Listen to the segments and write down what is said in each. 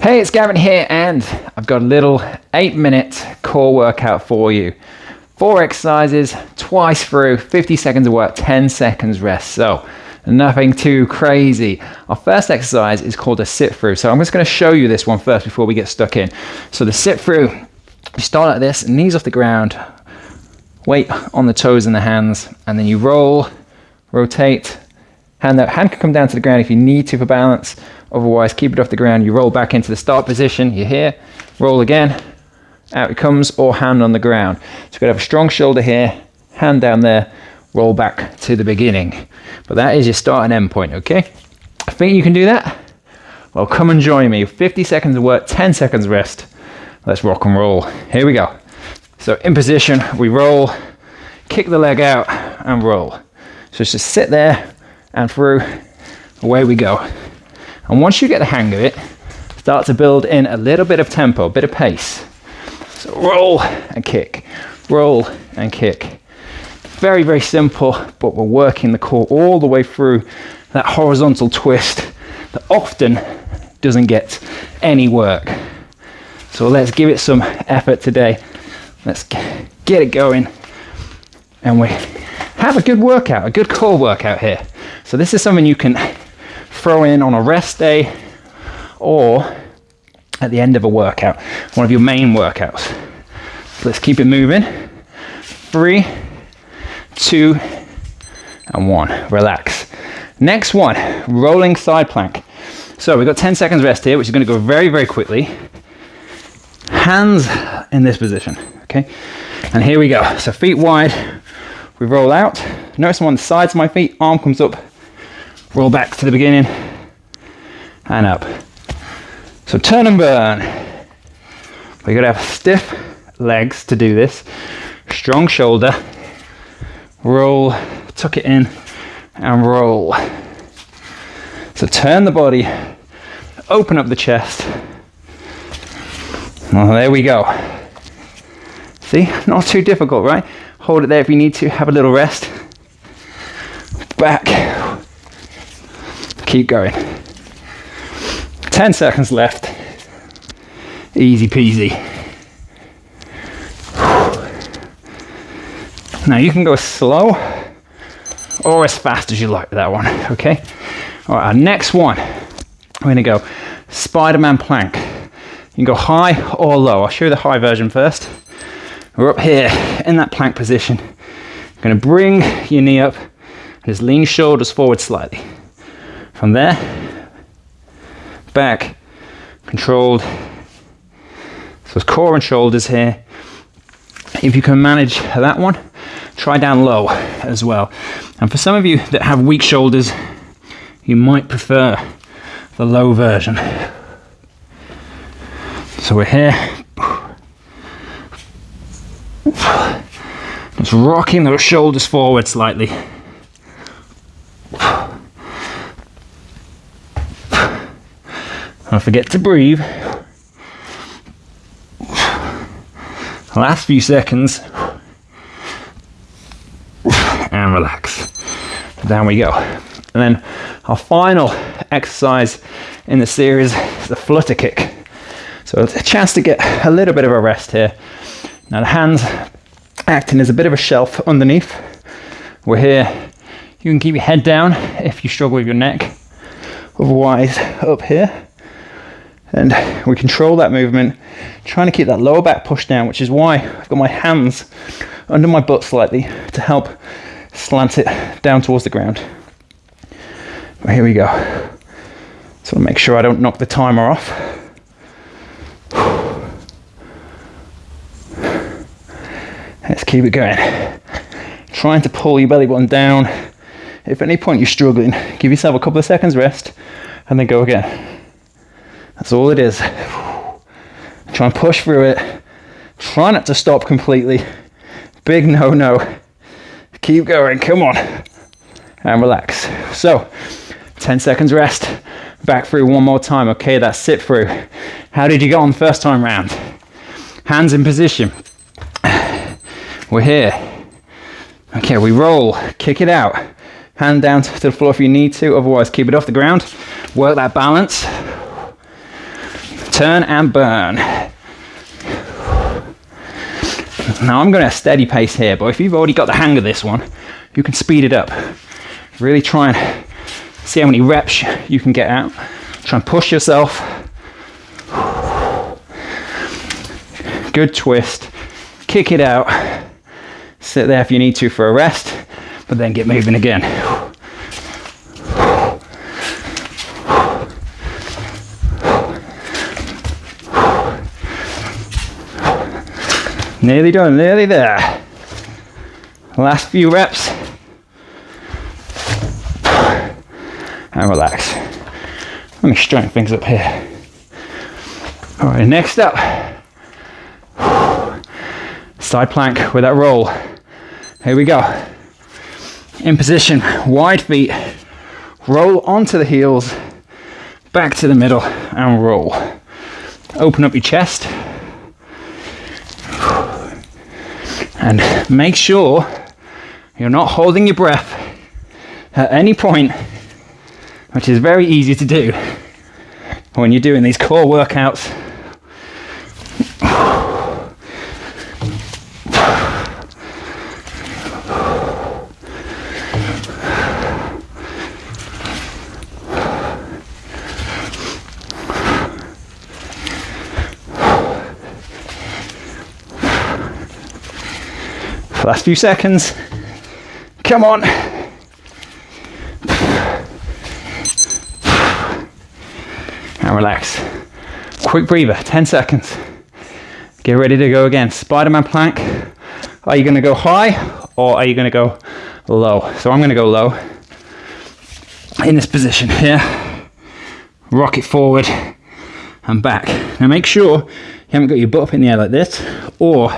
Hey, it's Gavin here, and I've got a little eight minute core workout for you. Four exercises, twice through, 50 seconds of work, 10 seconds rest. So, nothing too crazy. Our first exercise is called a sit through. So, I'm just going to show you this one first before we get stuck in. So, the sit through, you start like this, knees off the ground, weight on the toes and the hands, and then you roll, rotate, hand out. Hand can come down to the ground if you need to for balance Otherwise, keep it off the ground. You roll back into the start position. You're here. Roll again. Out it comes, or hand on the ground. So you've got to have a strong shoulder here, hand down there, roll back to the beginning. But that is your start and end point, okay? I think you can do that. Well, come and join me. 50 seconds of work, 10 seconds rest. Let's rock and roll. Here we go. So in position, we roll, kick the leg out and roll. So just sit there and through, away we go. And once you get the hang of it, start to build in a little bit of tempo, a bit of pace. So roll and kick, roll and kick. Very, very simple, but we're working the core all the way through that horizontal twist that often doesn't get any work. So let's give it some effort today. Let's get it going. And we have a good workout, a good core workout here. So this is something you can throw in on a rest day or at the end of a workout, one of your main workouts. So let's keep it moving. Three, two, and one. Relax. Next one, rolling side plank. So we've got 10 seconds rest here, which is going to go very, very quickly. Hands in this position, okay? And here we go. So feet wide, we roll out. Notice I'm on the sides of my feet, arm comes up, roll back to the beginning and up. So turn and burn. We gotta have stiff legs to do this. Strong shoulder. Roll, tuck it in and roll. So turn the body, open up the chest. Well, there we go. See, not too difficult, right? Hold it there if you need to, have a little rest. Back, Keep going. 10 seconds left. Easy peasy. Now you can go slow or as fast as you like that one, okay? All right, our next one, we're gonna go Spider-Man plank. You can go high or low. I'll show you the high version first. We're up here in that plank position. Gonna bring your knee up just lean shoulders forward slightly. From there, back, controlled. So it's core and shoulders here. If you can manage that one, try down low as well. And for some of you that have weak shoulders, you might prefer the low version. So we're here. Just rocking those shoulders forward slightly. Don't forget to breathe. Last few seconds. And relax. Down we go. And then our final exercise in the series is the flutter kick. So it's a chance to get a little bit of a rest here. Now the hands acting as a bit of a shelf underneath. We're here. You can keep your head down if you struggle with your neck. Otherwise, up here and we control that movement trying to keep that lower back pushed down which is why I've got my hands under my butt slightly to help slant it down towards the ground. Here we go. So I'll make sure I don't knock the timer off. Let's keep it going. Trying to pull your belly button down. If at any point you're struggling give yourself a couple of seconds rest and then go again that's all it is. Try and push through it. Try not to stop completely. Big no no. Keep going, come on. And relax. So, 10 seconds rest. Back through one more time. Okay, that's sit through. How did you get on first time round? Hands in position. We're here. Okay, we roll, kick it out. Hand down to the floor if you need to, otherwise keep it off the ground. Work that balance Turn and burn. Now I'm going at a steady pace here, but if you've already got the hang of this one, you can speed it up. Really try and see how many reps you can get out. Try and push yourself. Good twist. Kick it out. Sit there if you need to for a rest, but then get moving again. Nearly done, nearly there. Last few reps. And relax. Let me straighten things up here. All right, next up. Side plank with that roll. Here we go. In position, wide feet. Roll onto the heels, back to the middle, and roll. Open up your chest And make sure you're not holding your breath at any point, which is very easy to do when you're doing these core workouts. Last few seconds. Come on. And relax. Quick breather, 10 seconds. Get ready to go again. Spider-Man plank. Are you gonna go high or are you gonna go low? So I'm gonna go low in this position here. Rock it forward and back. Now make sure you haven't got your butt up in the air like this or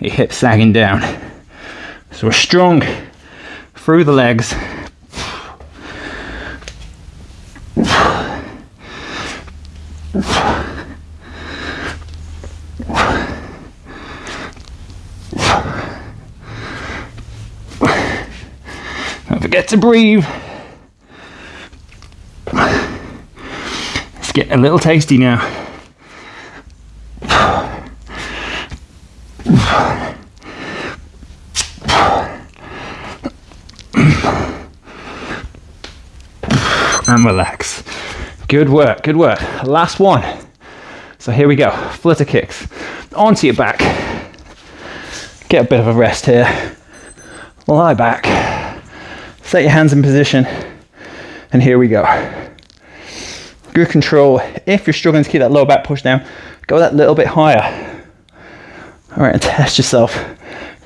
your hips sagging down. So we're strong through the legs. Don't forget to breathe. Let's get a little tasty now. And relax. Good work, good work. Last one. So here we go, flutter kicks. Onto your back. Get a bit of a rest here. Lie back. Set your hands in position. And here we go. Good control. If you're struggling to keep that lower back push down, go that little bit higher. All right, and test yourself.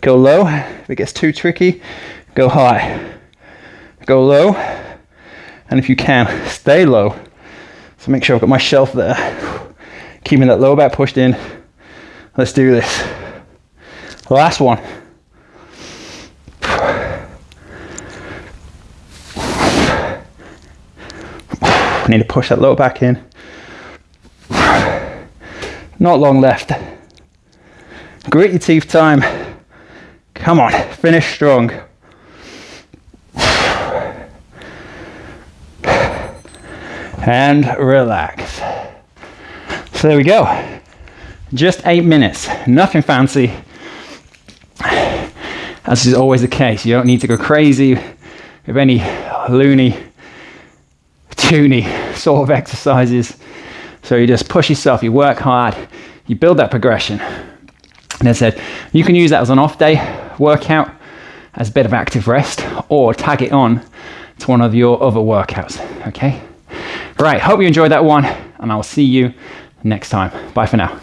Go low. If it gets too tricky, go high. Go low and if you can, stay low. So make sure I've got my shelf there. Keeping that lower back pushed in. Let's do this. Last one. I need to push that lower back in. Not long left. Grit your teeth time. Come on, finish strong. And relax. So there we go. Just eight minutes, nothing fancy. As is always the case, you don't need to go crazy with any loony, toony sort of exercises. So you just push yourself, you work hard, you build that progression. And as I said, you can use that as an off day workout, as a bit of active rest, or tag it on to one of your other workouts, okay? Right, hope you enjoyed that one, and I'll see you next time. Bye for now.